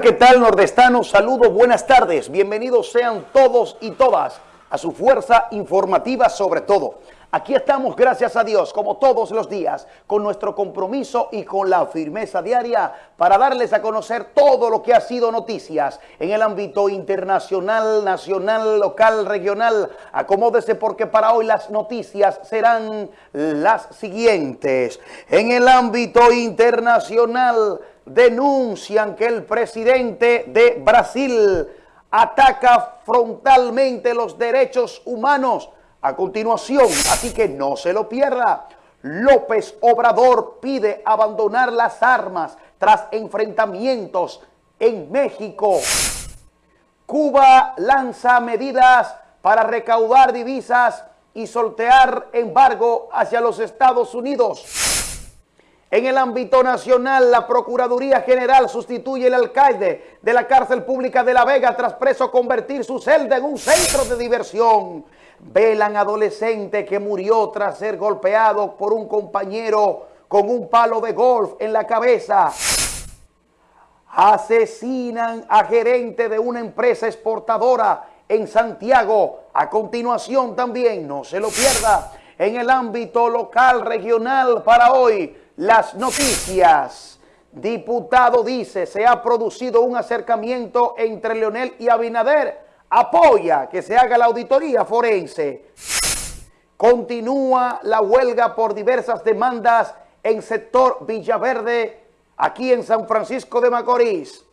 ¿qué tal nordestanos? Saludos, buenas tardes. Bienvenidos sean todos y todas a su fuerza informativa sobre todo. Aquí estamos, gracias a Dios, como todos los días, con nuestro compromiso y con la firmeza diaria para darles a conocer todo lo que ha sido noticias en el ámbito internacional, nacional, local, regional. Acomódese porque para hoy las noticias serán las siguientes. En el ámbito internacional denuncian que el presidente de Brasil ataca frontalmente los derechos humanos a continuación, así que no se lo pierda. López Obrador pide abandonar las armas tras enfrentamientos en México. Cuba lanza medidas para recaudar divisas y soltear embargo hacia los Estados Unidos. En el ámbito nacional, la Procuraduría General sustituye el alcalde de la cárcel pública de La Vega tras preso convertir su celda en un centro de diversión velan adolescente que murió tras ser golpeado por un compañero con un palo de golf en la cabeza. Asesinan a gerente de una empresa exportadora en Santiago. A continuación también, no se lo pierda, en el ámbito local, regional para hoy, las noticias. Diputado dice, se ha producido un acercamiento entre Leonel y Abinader apoya que se haga la auditoría forense. Continúa la huelga por diversas demandas en sector Villaverde, aquí en San Francisco de Macorís.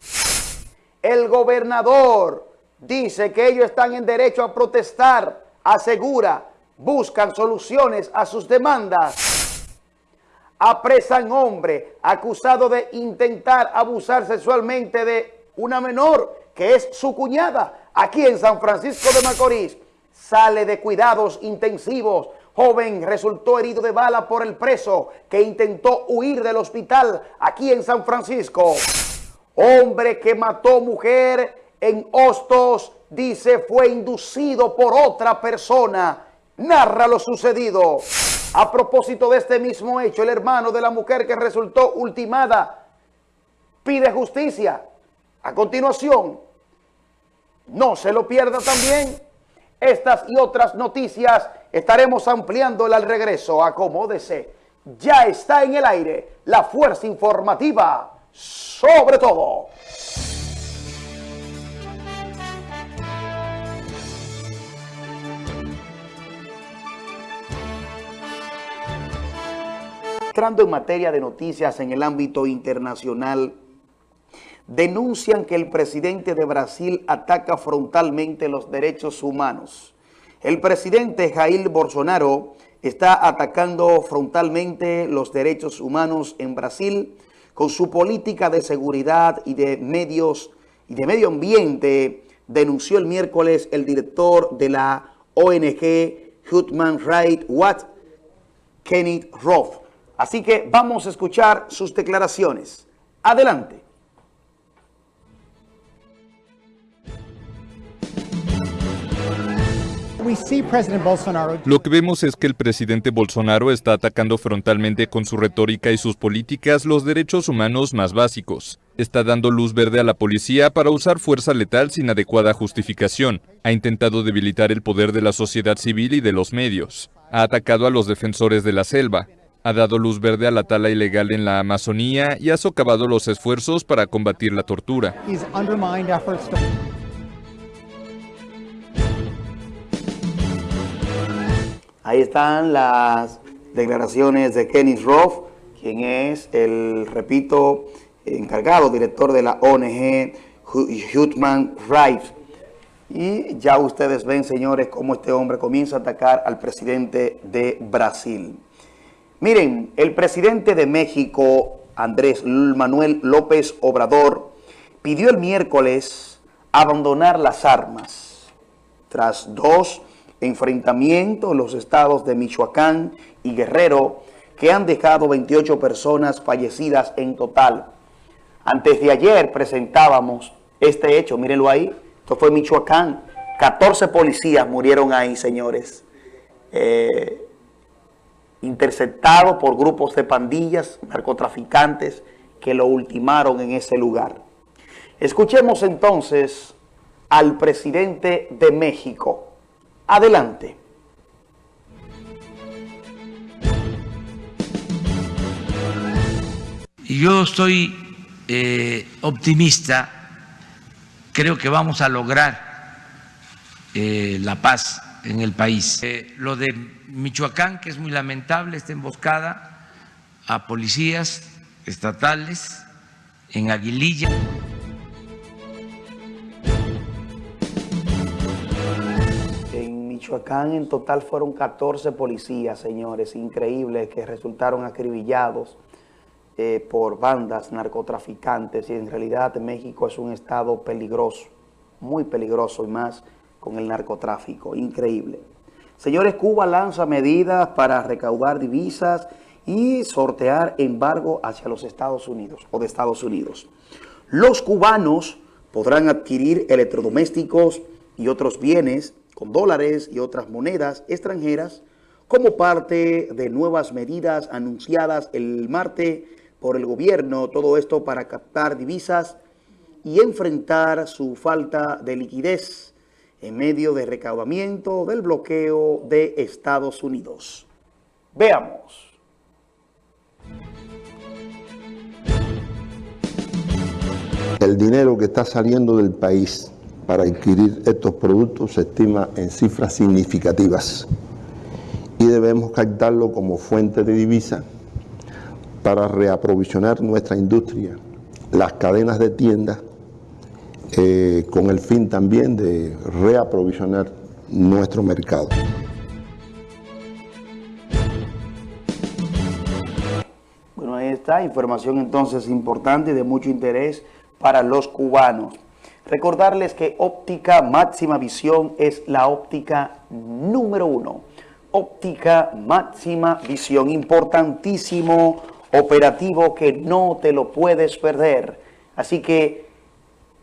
El gobernador dice que ellos están en derecho a protestar, asegura, buscan soluciones a sus demandas. Apresan hombre acusado de intentar abusar sexualmente de una menor que es su cuñada aquí en San Francisco de Macorís, sale de cuidados intensivos. Joven resultó herido de bala por el preso que intentó huir del hospital aquí en San Francisco. Hombre que mató mujer en Hostos, dice fue inducido por otra persona. Narra lo sucedido. A propósito de este mismo hecho, el hermano de la mujer que resultó ultimada pide justicia. A continuación, no se lo pierda también. Estas y otras noticias estaremos ampliando al regreso. Acomódese. Ya está en el aire la fuerza informativa sobre todo. Entrando en materia de noticias en el ámbito internacional, denuncian que el presidente de Brasil ataca frontalmente los derechos humanos. El presidente Jair Bolsonaro está atacando frontalmente los derechos humanos en Brasil con su política de seguridad y de medios y de medio ambiente, denunció el miércoles el director de la ONG Human Rights Watch, Kenneth Roth. Así que vamos a escuchar sus declaraciones. Adelante. Lo que vemos es que el presidente Bolsonaro está atacando frontalmente con su retórica y sus políticas los derechos humanos más básicos. Está dando luz verde a la policía para usar fuerza letal sin adecuada justificación. Ha intentado debilitar el poder de la sociedad civil y de los medios. Ha atacado a los defensores de la selva. Ha dado luz verde a la tala ilegal en la Amazonía y ha socavado los esfuerzos para combatir la tortura. Ahí están las declaraciones de Kenny Roth, quien es el, repito, encargado, director de la ONG Human Rights. Y ya ustedes ven, señores, cómo este hombre comienza a atacar al presidente de Brasil. Miren, el presidente de México, Andrés Manuel López Obrador, pidió el miércoles abandonar las armas tras dos enfrentamientos en los estados de Michoacán y Guerrero que han dejado 28 personas fallecidas en total. Antes de ayer presentábamos este hecho, mírenlo ahí, esto fue Michoacán, 14 policías murieron ahí, señores, eh, interceptados por grupos de pandillas, narcotraficantes que lo ultimaron en ese lugar. Escuchemos entonces al presidente de México. Adelante. Yo estoy eh, optimista, creo que vamos a lograr eh, la paz en el país. Eh, lo de Michoacán, que es muy lamentable, esta emboscada a policías estatales en Aguililla. En Michoacán en total fueron 14 policías, señores, increíbles, que resultaron acribillados eh, por bandas narcotraficantes y en realidad México es un estado peligroso, muy peligroso y más con el narcotráfico, increíble. Señores, Cuba lanza medidas para recaudar divisas y sortear embargo hacia los Estados Unidos o de Estados Unidos. Los cubanos podrán adquirir electrodomésticos y otros bienes con dólares y otras monedas extranjeras como parte de nuevas medidas anunciadas el martes por el gobierno, todo esto para captar divisas y enfrentar su falta de liquidez en medio de recaudamiento del bloqueo de Estados Unidos. Veamos. El dinero que está saliendo del país para adquirir estos productos se estima en cifras significativas y debemos captarlo como fuente de divisa para reaprovisionar nuestra industria, las cadenas de tiendas eh, con el fin también de reaprovisionar nuestro mercado. Bueno, ahí está, información entonces importante de mucho interés para los cubanos. Recordarles que óptica máxima visión es la óptica número uno. Óptica máxima visión, importantísimo operativo que no te lo puedes perder. Así que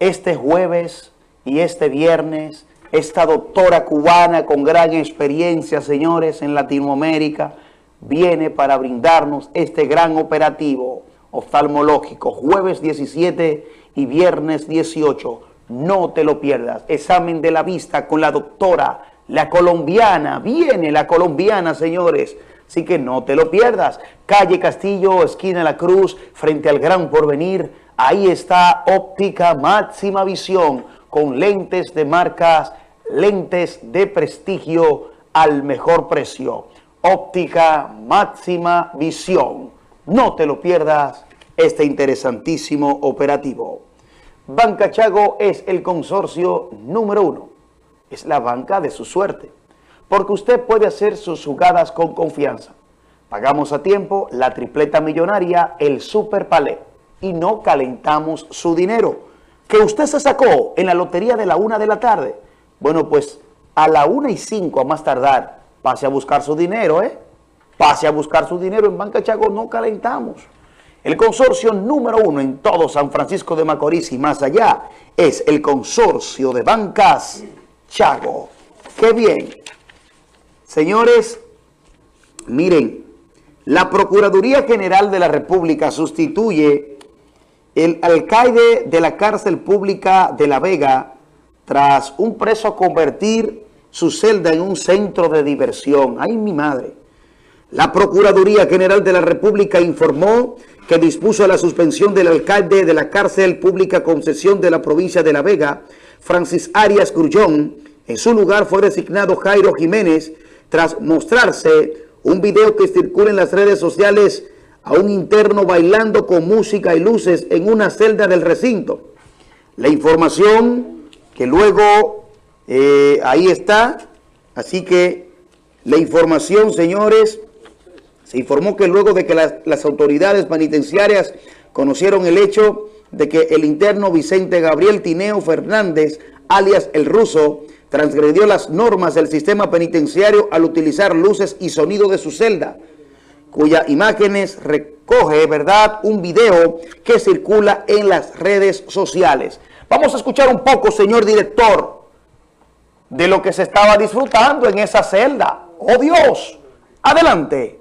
este jueves y este viernes, esta doctora cubana con gran experiencia, señores, en Latinoamérica, viene para brindarnos este gran operativo oftalmológico, jueves 17 y viernes 18. No te lo pierdas. Examen de la vista con la doctora, la colombiana. Viene la colombiana, señores. Así que no te lo pierdas. Calle Castillo, esquina La Cruz, frente al Gran Porvenir Ahí está óptica máxima visión con lentes de marcas, lentes de prestigio al mejor precio. Óptica máxima visión. No te lo pierdas este interesantísimo operativo. Banca Chago es el consorcio número uno. Es la banca de su suerte. Porque usted puede hacer sus jugadas con confianza. Pagamos a tiempo la tripleta millonaria, el Super Palé y no calentamos su dinero. Que usted se sacó en la lotería de la una de la tarde. Bueno, pues a la una y cinco a más tardar, pase a buscar su dinero, ¿eh? Pase a buscar su dinero en Banca Chago, no calentamos. El consorcio número uno en todo San Francisco de Macorís y más allá es el consorcio de bancas Chago. ¡Qué bien! Señores, miren, la Procuraduría General de la República sustituye el alcaide de la cárcel pública de La Vega, tras un preso convertir su celda en un centro de diversión. ¡Ay, mi madre! La Procuraduría General de la República informó que dispuso la suspensión del alcalde de la cárcel pública concesión de la provincia de La Vega, Francis Arias Grullón. En su lugar fue designado Jairo Jiménez tras mostrarse un video que circula en las redes sociales a un interno bailando con música y luces en una celda del recinto. La información que luego eh, ahí está, así que la información, señores, se informó que luego de que las autoridades penitenciarias conocieron el hecho de que el interno Vicente Gabriel Tineo Fernández, alias El Ruso, transgredió las normas del sistema penitenciario al utilizar luces y sonido de su celda, cuyas imágenes recoge, ¿verdad?, un video que circula en las redes sociales. Vamos a escuchar un poco, señor director, de lo que se estaba disfrutando en esa celda. ¡Oh, Dios! Adelante.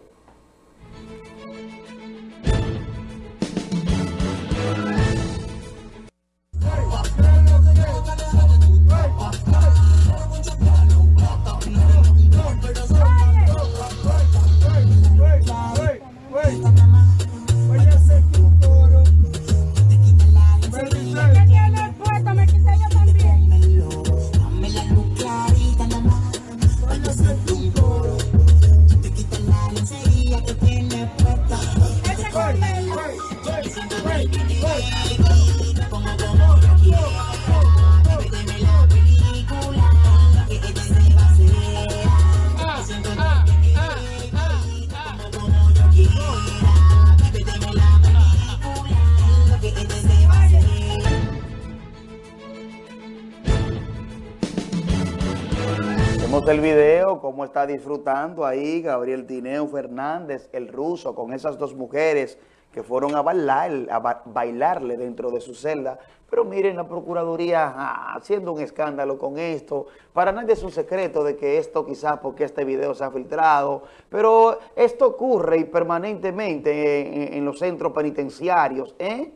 Usted el video, cómo está disfrutando ahí Gabriel Tineo Fernández, el ruso, con esas dos mujeres que fueron a, bailar, a bailarle dentro de su celda. Pero miren, la Procuraduría haciendo un escándalo con esto. Para nadie es un secreto de que esto quizás porque este video se ha filtrado, pero esto ocurre y permanentemente en, los centros penitenciarios. ¿eh?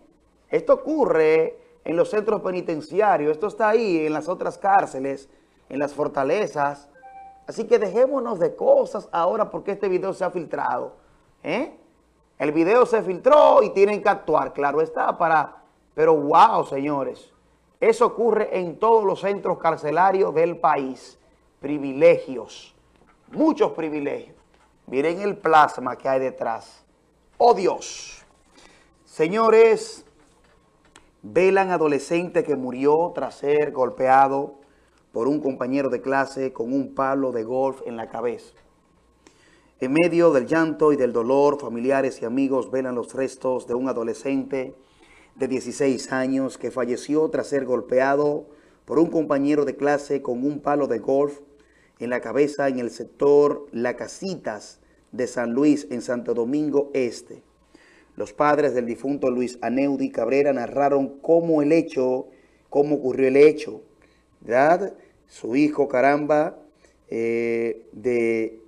Esto ocurre en los centros penitenciarios, esto está ahí en las otras cárceles, en las fortalezas. Así que dejémonos de cosas ahora porque este video se ha filtrado. ¿eh? El video se filtró y tienen que actuar, claro está, para... Pero wow, señores, eso ocurre en todos los centros carcelarios del país. Privilegios, muchos privilegios. Miren el plasma que hay detrás. ¡Oh, Dios! Señores, velan adolescente que murió tras ser golpeado por un compañero de clase con un palo de golf en la cabeza. En medio del llanto y del dolor, familiares y amigos velan los restos de un adolescente de 16 años que falleció tras ser golpeado por un compañero de clase con un palo de golf en la cabeza en el sector La Casitas de San Luis, en Santo Domingo Este. Los padres del difunto Luis Aneudi Cabrera narraron cómo el hecho, cómo ocurrió el hecho, ¿verdad? Su hijo, caramba, eh, de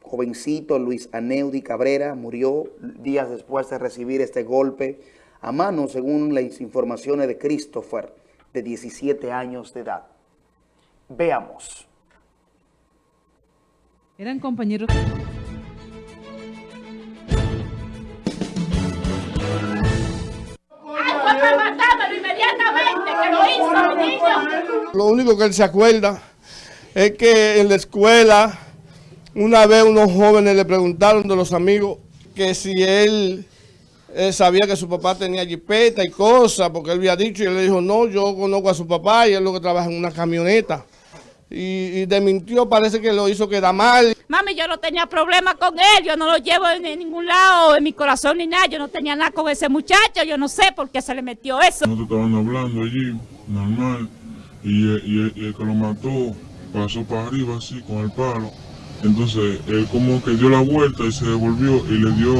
jovencito Luis Aneudi Cabrera murió días después de recibir este golpe a mano, según las informaciones de Christopher, de 17 años de edad. Veamos. Eran compañeros... Lo único que él se acuerda es que en la escuela una vez unos jóvenes le preguntaron de los amigos que si él, sabía que su papá tenía jipeta y cosas, porque él había dicho y él le dijo, no, yo conozco a su papá y él lo que trabaja en una camioneta. Y, y desmintió, parece que lo hizo quedar mal. Mami, yo no tenía problema con él, yo no lo llevo en, ningún lado, en mi corazón ni nada, yo no tenía nada con ese muchacho, yo no sé por qué se le metió eso. Nosotros estaban hablando allí, normal, y, y el que lo mató pasó para arriba así con el palo entonces él como que dio la vuelta y se devolvió y le dio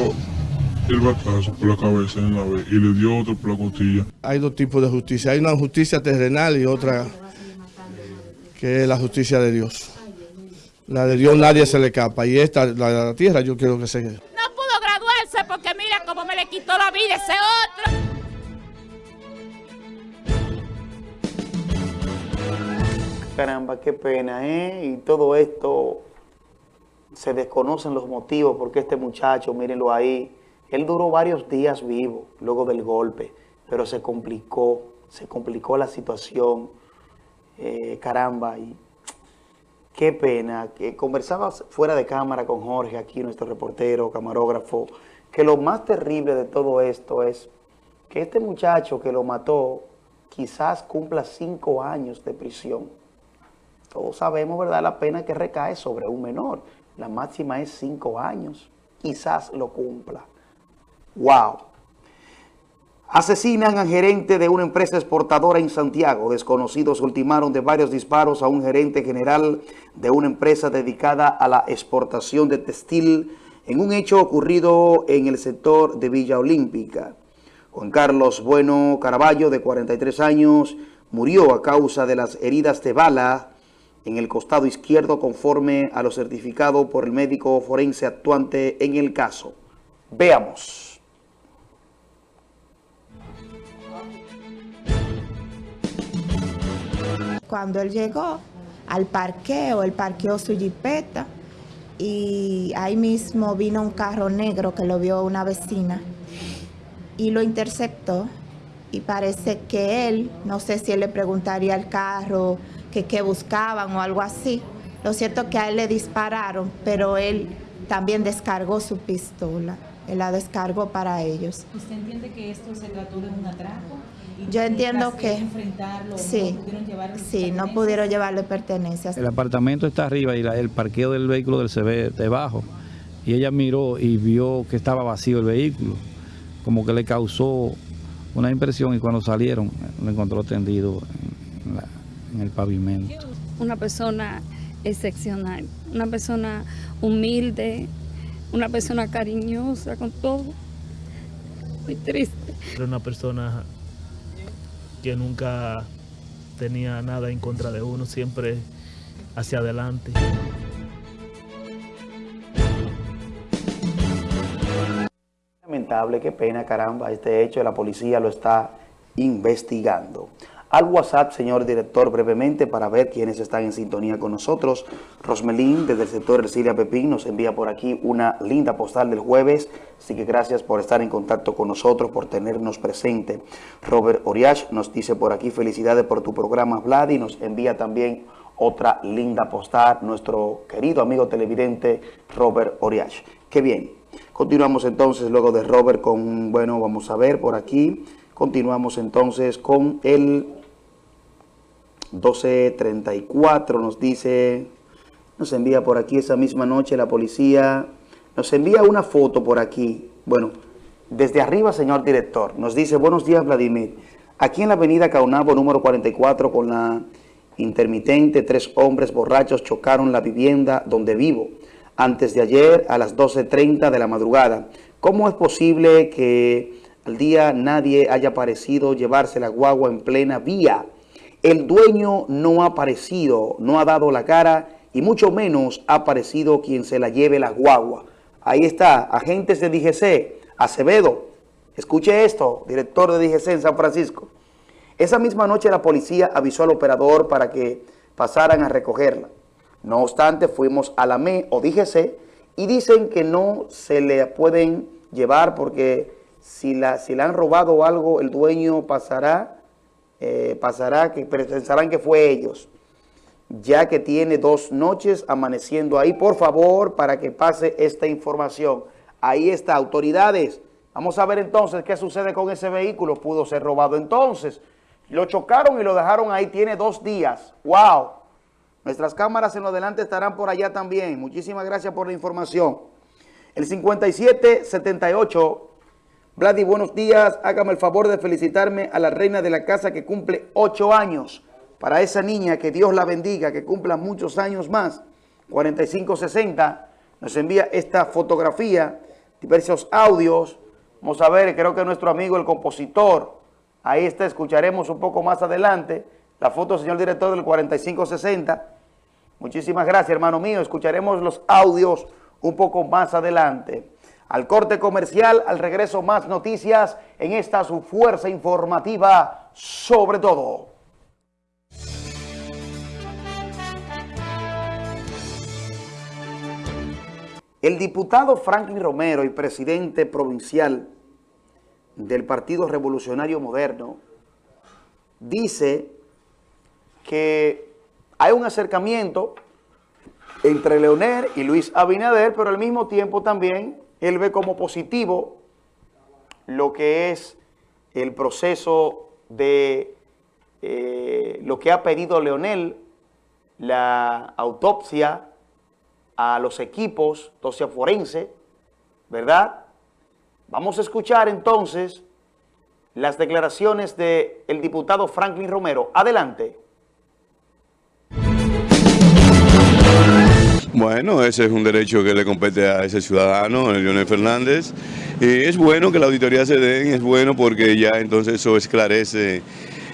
el batazo por la cabeza en la vez y le dio otro por la costilla. Hay dos tipos de justicia. Hay una justicia terrenal y otra que es la justicia de Dios. La de Dios nadie se le escapa y esta, la de la tierra, yo quiero que se... No pudo graduarse porque mira cómo me le quitó la vida ese otro. Caramba, qué pena, ¿eh? Y todo esto se desconocen los motivos porque este muchacho, mírenlo ahí, él duró varios días vivo luego del golpe, pero se complicó, se complicó la situación, eh, caramba, y qué pena, que conversaba fuera de cámara con Jorge, aquí nuestro reportero, camarógrafo, que lo más terrible de todo esto es que este muchacho que lo mató quizás cumpla cinco años de prisión. Todos sabemos, ¿verdad?, la pena que recae sobre un menor. La máxima es cinco años. Quizás lo cumpla. ¡Wow! Asesinan al gerente de una empresa exportadora en Santiago. Desconocidos ultimaron de varios disparos a un gerente general de una empresa dedicada a la exportación de textil en un hecho ocurrido en el sector de Villa Olímpica. Juan Carlos Bueno Caraballo, de 43 años, murió a causa de las heridas de bala en el costado izquierdo conforme a lo certificado por el médico forense actuante en el caso. Veamos. Cuando él llegó al parqueo, él parqueó su jipeta y ahí mismo vino un carro negro que lo vio una vecina y lo interceptó y parece que él, no sé si él le preguntaría al carro que, que buscaban o algo así. Lo cierto es que a él le dispararon, pero él también descargó su pistola. Él la descargó para ellos. ¿Usted entiende que esto se trató de un atraco? Yo entiendo que, sí, no pudieron sí, no pudieron llevarle pertenencias. El apartamento está arriba y el parqueo del vehículo del se ve debajo. Y ella miró y vio que estaba vacío el vehículo. Como que le causó una impresión y cuando salieron lo encontró tendido en, la, en el pavimento. Una persona excepcional. Una persona humilde, una persona cariñosa con todo. Muy triste. Era una persona que nunca tenía nada en contra de uno, siempre hacia adelante. Lamentable, qué pena, caramba, este hecho la policía lo está investigando. Al WhatsApp, señor director, brevemente para ver quiénes están en sintonía con nosotros. Rosmelín, desde el sector Ercilia Pepín, nos envía por aquí una linda postal del jueves. Así que gracias por estar en contacto con nosotros, por tenernos presente. Robert Oriach nos dice por aquí, felicidades por tu programa, Vlad, y nos envía también otra linda postal, nuestro querido amigo televidente Robert Oriach. Qué bien. Continuamos entonces luego de Robert con, bueno, vamos a ver por aquí. Continuamos entonces con el 1234, nos dice, nos envía por aquí esa misma noche la policía, nos envía una foto por aquí. Bueno, desde arriba, señor director, nos dice, buenos días, Vladimir. Aquí en la avenida Caunabo, número 44, con la intermitente, tres hombres borrachos chocaron la vivienda donde vivo antes de ayer a las 12.30 de la madrugada. ¿Cómo es posible que al día nadie haya aparecido llevarse la guagua en plena vía? El dueño no ha aparecido, no ha dado la cara y mucho menos ha aparecido quien se la lleve la guagua. Ahí está, agentes de DGC, Acevedo. Escuche esto, director de DGC en San Francisco. Esa misma noche la policía avisó al operador para que pasaran a recogerla. No obstante, fuimos a la ME o DGC y dicen que no se le pueden llevar porque si la, si le han robado algo, el dueño pasará, eh, pasará que pensarán que fue ellos, ya que tiene dos noches amaneciendo ahí. Por favor, para que pase esta información. Ahí está, autoridades. Vamos a ver entonces qué sucede con ese vehículo. Pudo ser robado entonces. Lo chocaron y lo dejaron ahí, tiene dos días. ¡Wow! Nuestras cámaras en lo adelante estarán por allá también. Muchísimas gracias por la información. El 5778, Vladi, buenos días. Hágame el favor de felicitarme a la reina de la casa que cumple ocho años. Para esa niña, que Dios la bendiga, que cumpla muchos años más. 4560, nos envía esta fotografía, diversos audios. Vamos a ver, creo que nuestro amigo el compositor, ahí está, escucharemos un poco más adelante la foto, señor director, del 4560. Muchísimas gracias, hermano mío. Escucharemos los audios un poco más adelante. Al corte comercial, al regreso más noticias en esta su fuerza informativa sobre todo. El diputado Franklin Romero y presidente provincial del Partido Revolucionario Moderno dice que hay un acercamiento entre Leonel y Luis Abinader, pero al mismo tiempo también él ve como positivo lo que es el proceso de eh, lo que ha pedido Leonel, la autopsia a los equipos, autopsia forense, ¿verdad? Vamos a escuchar entonces las declaraciones del diputado Franklin Romero. Adelante. Bueno, ese es un derecho que le compete a ese ciudadano, Leonel Fernández. Y es bueno que la auditoría se den, es bueno porque ya entonces eso esclarece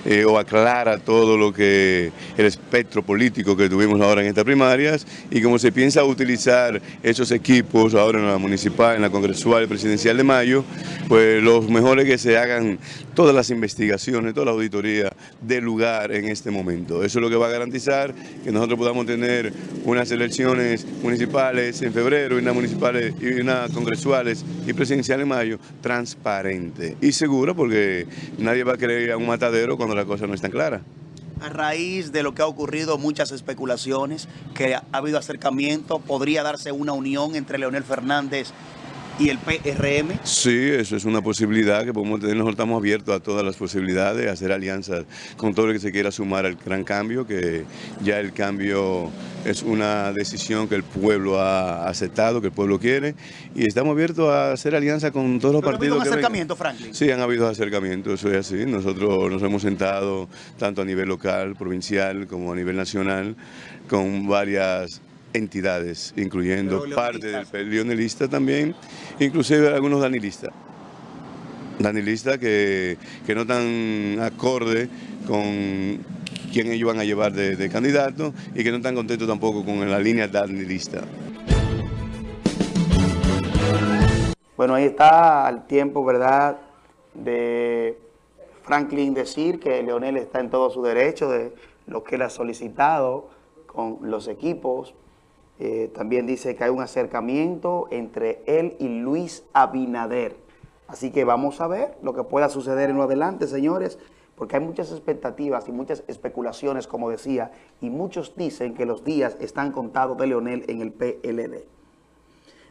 eh, o aclara todo lo que el espectro político que tuvimos ahora en estas primarias y como se piensa utilizar esos equipos ahora en la municipal, en la congresual y presidencial de mayo, pues los mejores que se hagan todas las investigaciones, toda la auditoría del lugar en este momento. Eso es lo que va a garantizar que nosotros podamos tener unas elecciones municipales en febrero y unas municipales y unas congresuales y presidenciales en mayo transparente y seguro porque nadie va a querer a un matadero la cosa no está clara. A raíz de lo que ha ocurrido, muchas especulaciones, que ha habido acercamiento, podría darse una unión entre Leonel Fernández y el PRM? Sí, eso es una posibilidad que podemos tener. Nosotros estamos abiertos a todas las posibilidades, a hacer alianzas con todo el que se quiera sumar al gran cambio, que ya el cambio es una decisión que el pueblo ha aceptado, que el pueblo quiere, y estamos abiertos a hacer alianza con todos los Pero ha partidos. habido un que acercamiento, Franklin. Sí, han habido acercamientos, eso es así. Nosotros nos hemos sentado tanto a nivel local, provincial, como a nivel nacional, con varias entidades, incluyendo Pero parte del pe- leonelista también, inclusive algunos danilistas. Danilistas que, que no están acorde con quién ellos van a llevar de, de candidato y que no están contentos tampoco con la línea danilista. Bueno, ahí está al tiempo, ¿verdad?, de Franklin decir que Leonel está en todo su derecho de lo que él ha solicitado con los equipos. Eh, también dice que hay un acercamiento entre él y Luis Abinader. Así que vamos a ver lo que pueda suceder en lo adelante, señores, porque hay muchas expectativas y muchas especulaciones, como decía, y muchos dicen que los días están contados de Leonel en el PLD.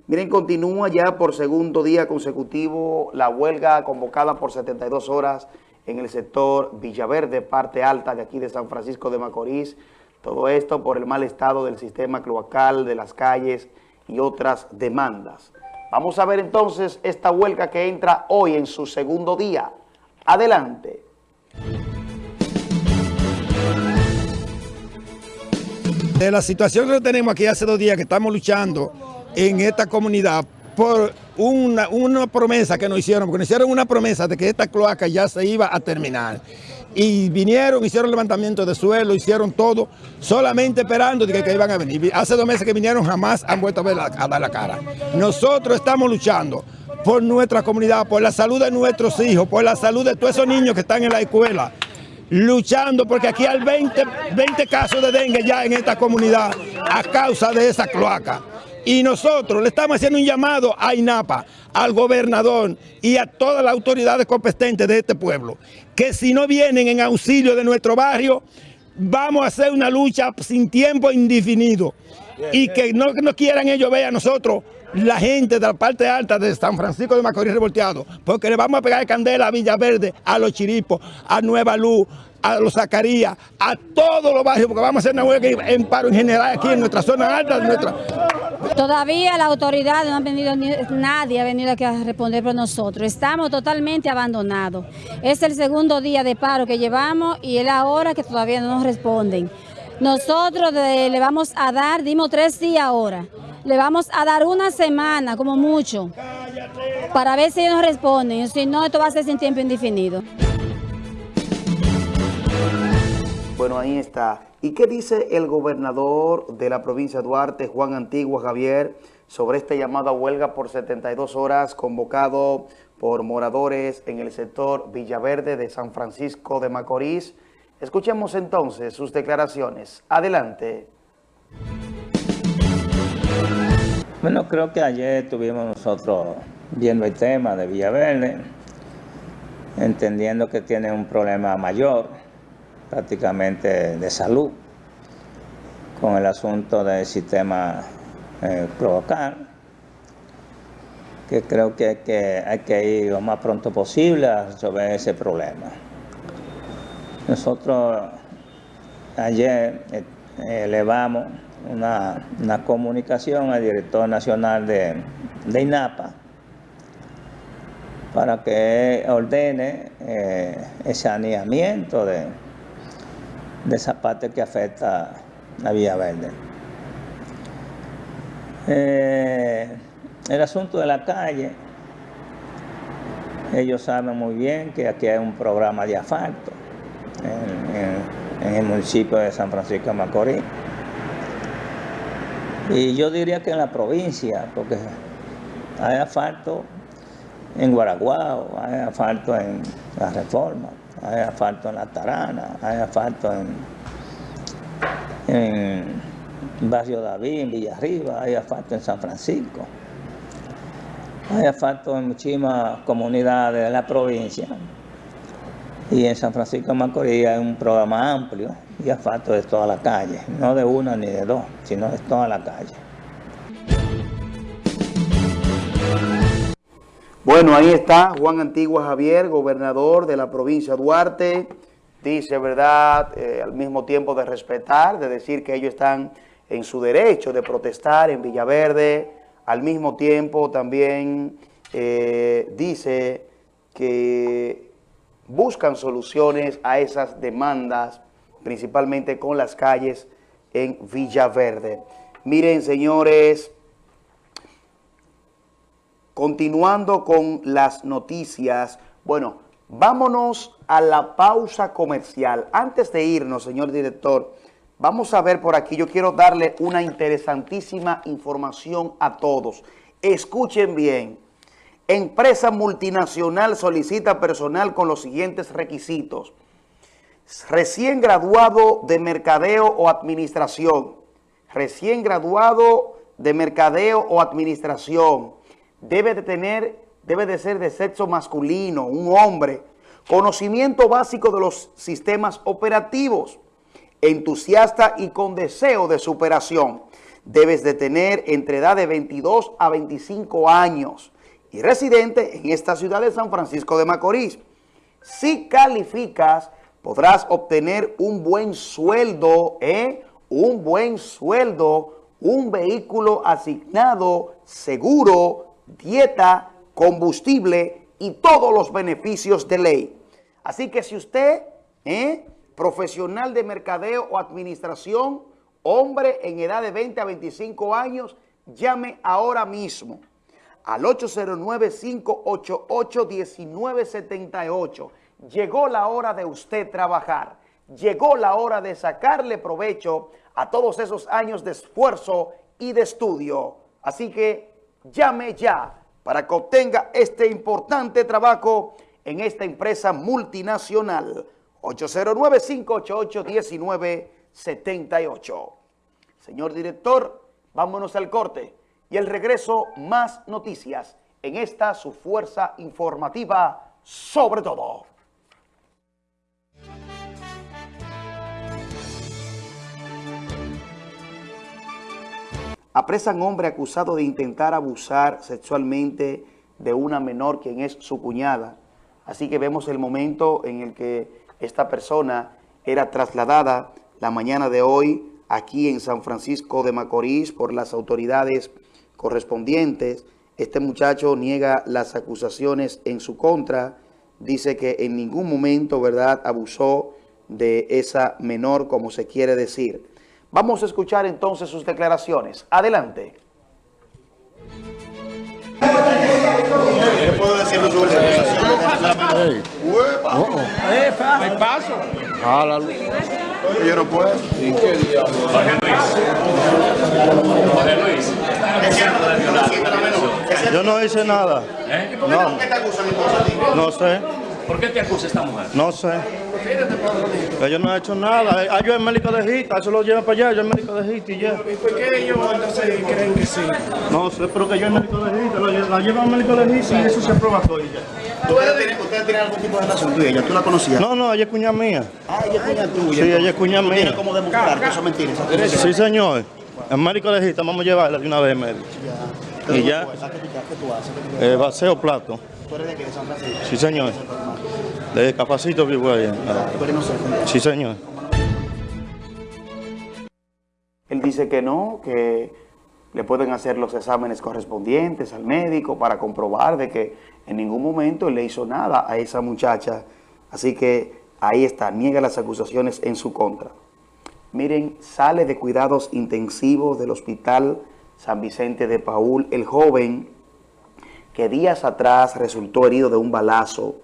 Miren, continúa ya por segundo día consecutivo la huelga convocada por 72 horas en el sector Villaverde, parte alta de aquí de San Francisco de Macorís. Todo esto por el mal estado del sistema cloacal, de las calles y otras demandas. Vamos a ver entonces esta huelga que entra hoy en su segundo día. Adelante. De la situación que tenemos aquí hace dos días que estamos luchando en esta comunidad por una, una promesa que nos hicieron, porque nos hicieron una promesa de que esta cloaca ya se iba a terminar. Y vinieron, hicieron levantamiento de suelo, hicieron todo, solamente esperando de que, iban a venir. Hace dos meses que vinieron, jamás han vuelto a, ver a dar la cara. Nosotros estamos luchando por nuestra comunidad, por la salud de nuestros hijos, por la salud de todos esos niños que están en la escuela, luchando porque aquí hay 20, 20 casos de dengue ya en esta comunidad a causa de esa cloaca. Y nosotros le estamos haciendo un llamado a INAPA, al gobernador y a todas las autoridades competentes de este pueblo, que si no vienen en auxilio de nuestro barrio, vamos a hacer una lucha sin tiempo indefinido. Y que no, no quieran ellos ver a nosotros, la gente de la parte alta de San Francisco de Macorís revolteado, porque le vamos a pegar candela a Villaverde, a los Chiripos, a Nueva Luz, a los Zacarías, a todos los barrios, porque vamos a hacer una huelga en paro en general aquí en nuestra zona alta, nuestra, Todavía la autoridad no ha venido, ni- nadie ha venido aquí a responder por nosotros. Estamos totalmente abandonados. Es el segundo día de paro que llevamos y es la hora que todavía no nos responden. Nosotros le vamos a dar, dimos tres días ahora, le vamos a dar una semana como mucho para ver si ellos nos responden. Si no, esto va a ser sin tiempo indefinido. Bueno, ahí está. ¿Y qué dice el gobernador de la provincia de Duarte, Juan Antigua Javier, sobre esta llamada huelga por 72 horas convocado por moradores en el sector Villaverde de San Francisco de Macorís? Escuchemos entonces sus declaraciones. Adelante. Bueno, creo que ayer estuvimos nosotros viendo el tema de Villaverde, entendiendo que tiene un problema mayor, prácticamente de salud, con el asunto del sistema eh, cloacal, que creo que hay, que ir lo más pronto posible a resolver ese problema. Nosotros ayer eh, elevamos una, una comunicación al director nacional de, de INAPA para que ordene eh, el de, de esa parte que afecta a Villaverde. Eh, el asunto de la calle, ellos saben muy bien que aquí hay un programa de asfalto en, en- en el municipio de San Francisco de Macorís. Y yo diría que en la provincia, porque hay asfalto en Guaraguao, hay asfalto en La Reforma, hay asfalto en La Tarana, hay asfalto en, Barrio David, en Villarriba, hay asfalto en San Francisco. Hay asfalto en muchísimas comunidades de la provincia. Y en San Francisco de Macorís hay un programa amplio y asfalto de toda la calle, no de una ni de dos, sino de toda la calle. Bueno, ahí está Juan Antigua Javier, gobernador de la provincia de Duarte. Dice, ¿verdad?, eh, al mismo tiempo de respetar, de decir que ellos están en su derecho de protestar en Villaverde. Al mismo tiempo también eh, dice que buscan soluciones a esas demandas, principalmente con las calles en Villaverde. Miren, señores, continuando con las noticias, bueno, vámonos a la pausa comercial. Antes de irnos, señor director, vamos a ver por aquí, yo quiero darle una interesantísima información a todos. Escuchen bien, empresa multinacional solicita personal con los siguientes requisitos. Recién graduado de mercadeo o administración, recién graduado de mercadeo o administración, debe de tener, debe de ser de sexo masculino, un hombre, conocimiento básico de los sistemas operativos, entusiasta y con deseo de superación. Debes de tener entre edad de 22 a 25 años y residente en esta ciudad de San Francisco de Macorís. Si calificas, podrás obtener un buen sueldo, ¿eh? un buen sueldo, un vehículo asignado, seguro, dieta, combustible y todos los beneficios de ley. Así que si usted, ¿eh? profesional de mercadeo o administración, hombre en edad de 20 a 25 años, llame ahora mismo al 809-588-1978. Llegó la hora de usted trabajar. Llegó la hora de sacarle provecho a todos esos años de esfuerzo y de estudio. Así que llame ya para que obtenga este importante trabajo en esta empresa multinacional. 809-588-1978. Señor director, vámonos al corte y el regreso más noticias en esta su fuerza informativa sobre todo. Apresan hombre acusado de intentar abusar sexualmente de una menor quien es su cuñada. Así que vemos el momento en el que esta persona era trasladada la mañana de hoy aquí en San Francisco de Macorís por las autoridades correspondientes. Este muchacho niega las acusaciones en su contra, dice que en ningún momento, ¿verdad?, abusó de esa menor, como se quiere decir. Vamos a escuchar entonces sus declaraciones. Adelante. ¿Qué puedo decir sobre Hay paso. Yo no puedo. ¿Y qué día? Jorge Luis. Jorge Luis. Yo no hice nada. ¿Eh? ¿Por qué No. te acusan entonces a ti? No sé. ¿Por qué te acusa esta mujer? No sé. Ellos no han hecho nada. Ah, yo el médico de Gita, eso lo lleva para allá, yo el médico de Gita y ya. ¿Y por qué ellos entonces creen que sí? No sé, pero que yo el médico de Gita, la lleva al médico de Gita y eso se aprueba todo y ya. ¿Ustedes tienen, algún tipo de relación ella? ¿Tú la conocías? No, no, ella es cuña mía. Ah, ella es cuña tuya. Sí, ella es cuña ¿Tú tienes mía. cómo demostrar que eso es mentira? Sí, señor. El médico de Gita, vamos a llevarla de una vez médico. Y ya, ¿A qué tú, haces? ¿Qué tú haces? eh, vaseo plato. ¿Tú eres de qué? ¿De San Francisco? Sí, señor. De capacito vivo allá. ¿Tú eres inocente? Sí, señor. Él dice que no, que le pueden hacer los exámenes correspondientes al médico para comprobar de que en ningún momento él le hizo nada a esa muchacha. Así que ahí está, niega las acusaciones en su contra. Miren, sale de cuidados intensivos del hospital San Vicente de Paul el joven que días atrás resultó herido de un balazo,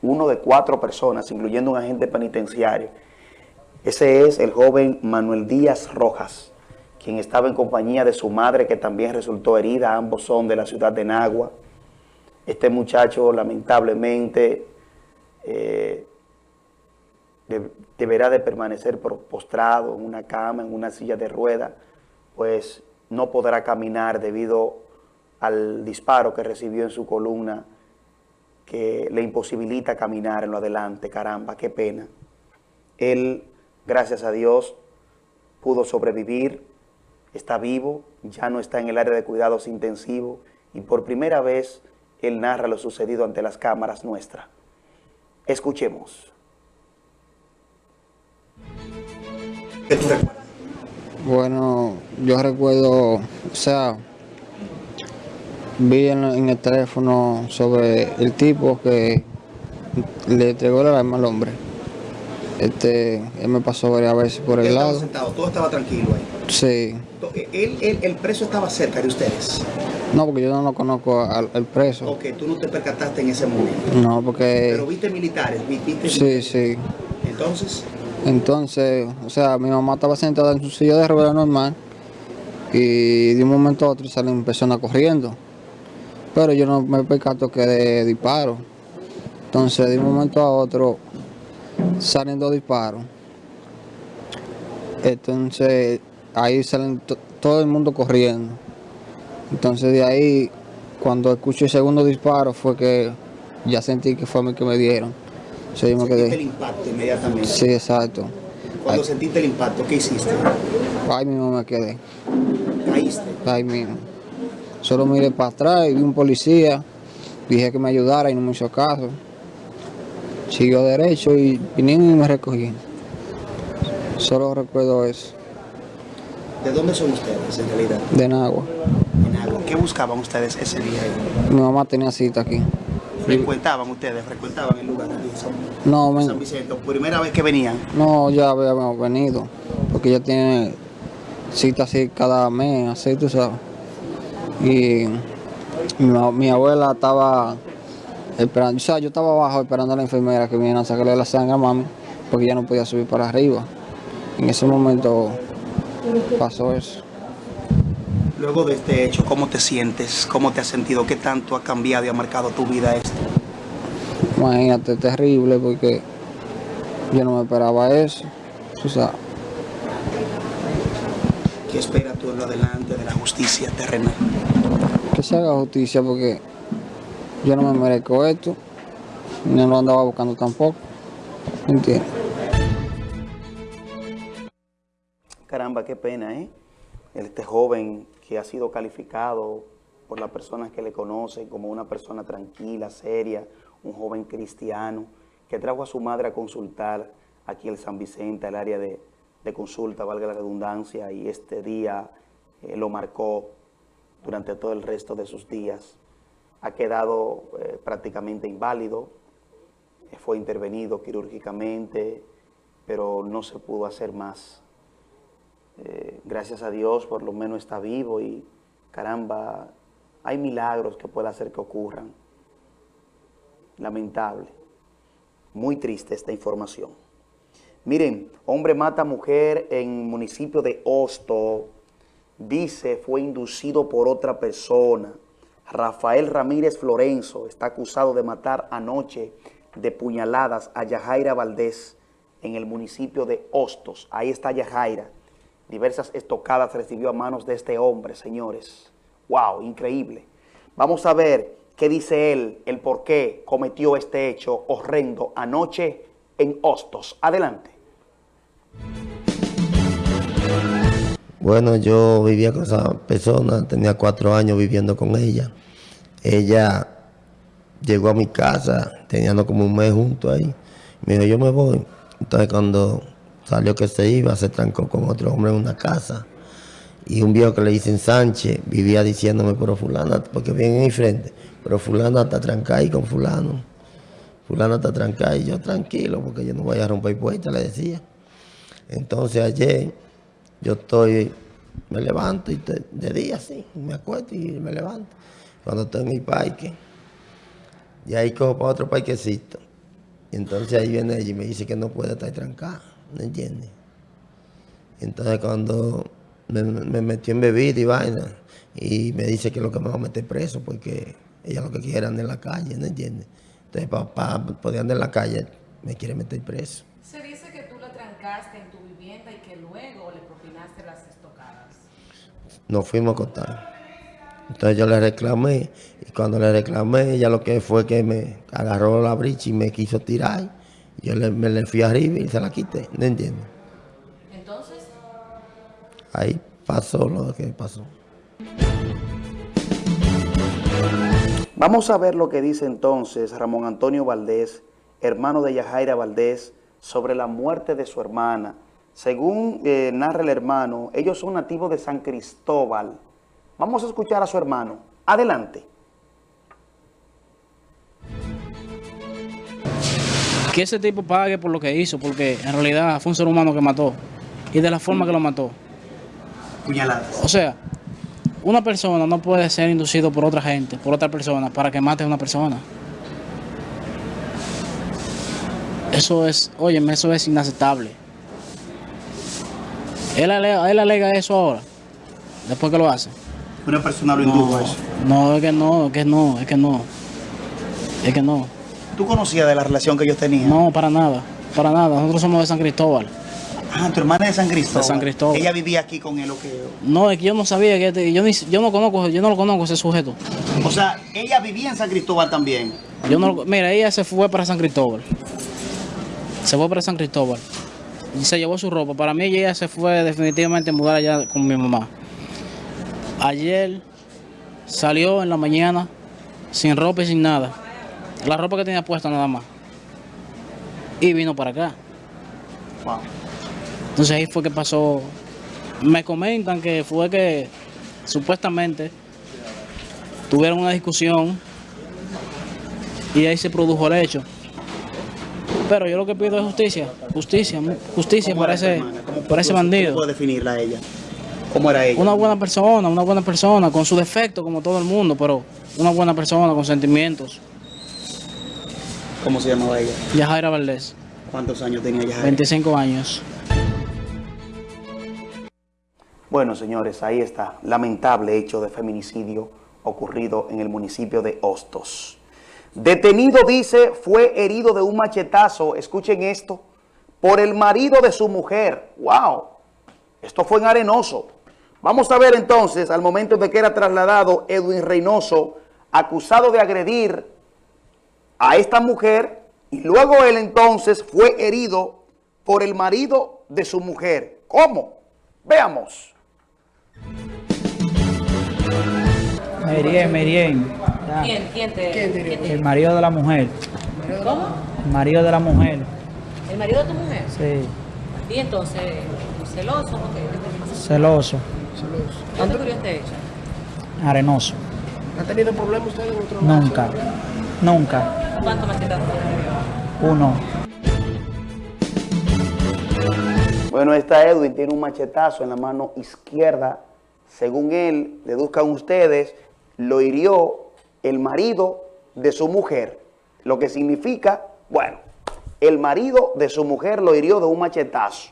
uno de cuatro personas, incluyendo un agente penitenciario. Ese es el joven Manuel Díaz Rojas, quien estaba en compañía de su madre que también resultó herida. Ambos son de la ciudad de Nagua. Este muchacho lamentablemente eh, de- deberá de permanecer postrado en una cama, en una silla de rueda, pues no podrá caminar debido al disparo que recibió en su columna que le imposibilita caminar en lo adelante. Caramba, qué pena. Él, gracias a Dios, pudo sobrevivir, está vivo, ya no está en el área de cuidados intensivos y por primera vez él narra lo sucedido ante las cámaras nuestras. Escuchemos. Bueno, yo recuerdo, o sea, vi en, en el teléfono sobre el tipo que le entregó el arma al hombre. Este, él me pasó varias veces por el Él lado. estaba sentado, todo estaba tranquilo ahí. Sí. Él, él- el preso estaba cerca de ustedes. No, porque yo no lo conozco al, al preso. Ok, tú no te percataste en ese momento. No, porque... Pero viste militares, vi- viste Sí, sí. Entonces, Entonces, o sea, mi mamá estaba sentada en su silla de ruedas normal y de un momento a otro salen personas corriendo. Pero yo no me percato que de disparo. Entonces, de un momento a otro salen dos disparos. Entonces, ahí salen to- todo el mundo corriendo. Entonces, de ahí, cuando escucho el segundo disparo, fue que ya sentí que fue a mí que me dieron. Yo me sentiste el impacto inmediatamente. Sí, exacto. Cuando sentiste el impacto, ¿qué hiciste? ahí mismo me quedé. Caíste. Ahí mismo. Solo miré para atrás y vi un policía. Dije que me ayudara y no me hizo caso. Siguió derecho y vinieron y me recogí. Solo recuerdo eso, ¿De dónde son ustedes en realidad? de Nagua. ¿Qué buscaban ustedes ese día? ahí? Mi mamá tenía cita aquí. ¿Frecuentaban ustedes? ¿Frecuentaban el lugar de San, No, men- San Vicente? ¿Primera vez que venían? No, ya habíamos venido, porque ella tiene cita así cada mes, así tú sabes. Y mi, abuela estaba esperando, o sea, yo estaba abajo esperando a la enfermera que viniera a sacarle la sangre a mami, porque ya no podía subir para arriba. En ese momento pasó eso. Luego de este hecho, ¿cómo te sientes? ¿Cómo te has sentido? ¿Qué tanto ha cambiado y ha marcado tu vida esto? Imagínate, terrible, porque yo no me esperaba eso. tú sabes. ¿Qué esperas tú en lo adelante de la justicia terrenal? que se haga justicia porque yo no me merezco esto, no lo andaba buscando tampoco, ¿entiendes? Caramba, qué pena, ¿eh? Este joven que ha sido calificado por las personas que le conocen como una persona tranquila, seria, un joven cristiano, que trajo a su madre a consultar aquí en San Vicente, al área de, de consulta, valga la redundancia, y este día eh, lo marcó durante todo el resto de sus días. Ha quedado eh, prácticamente inválido, eh, fue intervenido quirúrgicamente, pero no se pudo hacer más. Gracias a Dios por lo menos está vivo y caramba, hay milagros que puede hacer que ocurran. Lamentable. Muy triste esta información. Miren, hombre mata mujer en municipio de Hosto. Dice fue inducido por otra persona. Rafael Ramírez Florenzo está acusado de matar anoche de puñaladas a Yajaira Valdés en el municipio de Hostos. Ahí está Yajaira. Diversas estocadas recibió a manos de este hombre, señores. ¡Wow! Increíble. Vamos a ver qué dice él, el por qué cometió este hecho horrendo anoche en Hostos. Adelante. Bueno, yo vivía con esa persona, tenía cuatro años viviendo con ella. Ella llegó a mi casa, teníamos como un mes juntos ahí. Me dijo, yo me voy. Entonces cuando salió que se iba, se trancó con otro hombre en una casa. Y un viejo que le dicen Sánchez vivía diciéndome, pero fulana, porque viene en mi frente, pero fulana está trancada ahí con fulano. Fulana está trancada y yo tranquilo, porque yo no voy a romper puerta, le decía. Entonces ayer yo estoy, me levanto y te- de día sí, me acuesto y me levanto. Cuando estoy en mi parque, y ahí cojo para otro parquecito. Y entonces ahí viene ella y me dice que no puede estar trancada, ¿no entiendes? Entonces cuando me, me metió en bebida y vaina, y me dice que lo que me va a meter preso, porque ella lo que quiere andar en la calle, ¿no entiendes? Entonces para poder andar en la calle, me quiere meter preso. Se dice que tú la trancaste en tu vivienda y que luego le propinaste las estocadas. Nos fuimos a acostar. Entonces yo le reclamé, y cuando le reclamé, ella lo que fue que me agarró la bricha y me quiso tirar. Yo le, me le fui arriba y se la quité, ¿no entiendes? Entonces, Ahí pasó lo que pasó. Vamos a ver lo que dice entonces Ramón Antonio Valdés, hermano de Yajaira Valdés, sobre la muerte de su hermana. Según eh, narra el hermano, ellos son nativos de San Cristóbal. Vamos a escuchar a su hermano. Adelante. Que ese tipo pague por lo que hizo, porque en realidad fue un ser humano que mató. Y de la forma que lo mató. Puñaladas. O sea, una persona no puede ser inducido por otra gente, por otra persona, para que mate a una persona. Eso es, oye, eso es inaceptable. Él alega, él alega eso ahora, después que lo hace. Una persona lo indujo a eso. No, es que no, es que no, es que no. Es que no. ¿Tú conocías de la relación que ellos tenían? No, para nada, para nada. Nosotros somos de San Cristóbal. Ah, tu hermana es de San Cristóbal. De San Cristóbal. Ella vivía aquí con él o qué? No, es que yo no sabía que este- yo, ni, yo no conozco, yo no lo conozco ese sujeto. O sea, ella vivía en San Cristóbal también. Yo no mira, ella se fue para San Cristóbal. Se fue para San Cristóbal. Y se llevó su ropa. Para mí ella se fue definitivamente a mudar allá con mi mamá. Ayer salió en la mañana sin ropa y sin nada. La ropa que tenía puesta nada más. Y vino para acá. Wow. Entonces ahí fue que pasó. Me comentan que fue que supuestamente tuvieron una discusión y ahí se produjo el hecho. Pero yo lo que pido es justicia, justicia, justicia ¿Cómo para ese, para ese bandido. ¿Cómo puedo definirla a ella? ¿Cómo era ella? Una buena persona, una buena persona, con su defecto como todo el mundo, pero una buena persona con sentimientos. ¿Cómo se llamaba ella? Yajaira Valdés, ¿Cuántos años tenía ella? 25 años. Bueno, señores, ahí está. Lamentable hecho de feminicidio ocurrido en el municipio de Hostos. Detenido, dice, fue herido de un machetazo, escuchen esto, por el marido de su mujer. ¡Wow! Esto fue en Arenoso. Vamos a ver entonces, al momento de que era trasladado Edwin Reynoso, acusado de agredir a esta mujer, y luego él entonces fue herido por el marido de su mujer. ¿Cómo? Veamos. Merien, Merien. ¿Quién? ¿Quién te, quién te- El marido de la mujer. ¿Cómo? El marido de la mujer. ¿El marido de tu mujer? Sí. Y entonces, celoso, ¿no? ¿Qué, qué te pasa? Celoso. ¿Dónde ocurrió este hecho? Arenoso. ¿Ha tenido problemas usted en otro Nunca. Nunca. ¿Cuánto machetazos? Uno. Bueno, esta Edwin tiene un machetazo en la mano izquierda. Según él, deduzcan ustedes, lo hirió el marido de su mujer. Lo que significa, bueno, el marido de su mujer lo hirió de un machetazo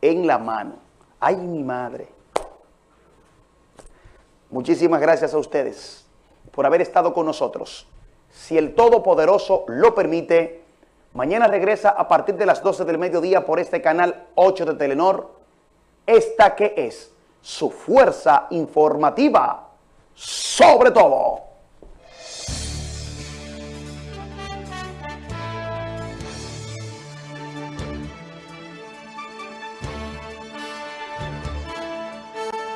en la mano. ¡Ay, mi madre! Muchísimas gracias a ustedes por haber estado con nosotros. Si el Todopoderoso lo permite, mañana regresa a partir de las 12 del mediodía por este canal 8 de Telenor. Esta que es su fuerza informativa sobre todo.